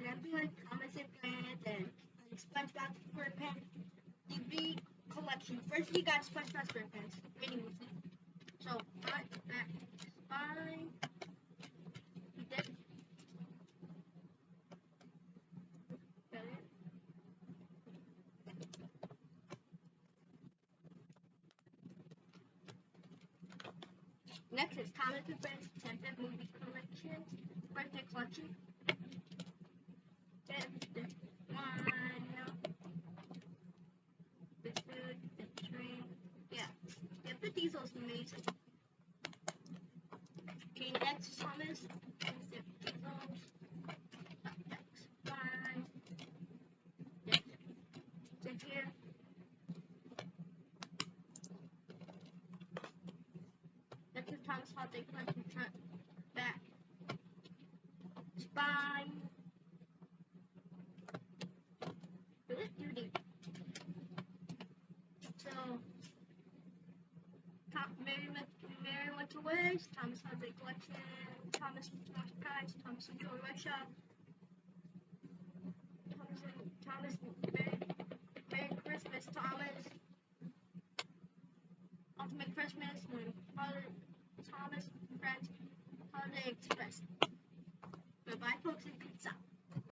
collection. I'm doing Thomas and and, SpongeBob SquarePants DVD collection. First, we got SpongeBob SquarePants. So, front, back, spine. We did. Got it. Next is Thomas and Friends 10th movie collection, birthday collection. Yeah, the diesel's amazing. Okay, next Thomas, the here. Is Thomas Holiday Collection front, back, spine. Went, Mary went to West, Thomas Holiday Collection, Thomas Thomas Price, Thomas Enjoy Russia, Thomas, and Thomas Merry, Merry Christmas, Thomas. Ultimate Christmas, and Holiday, Thomas Friends Holiday Express.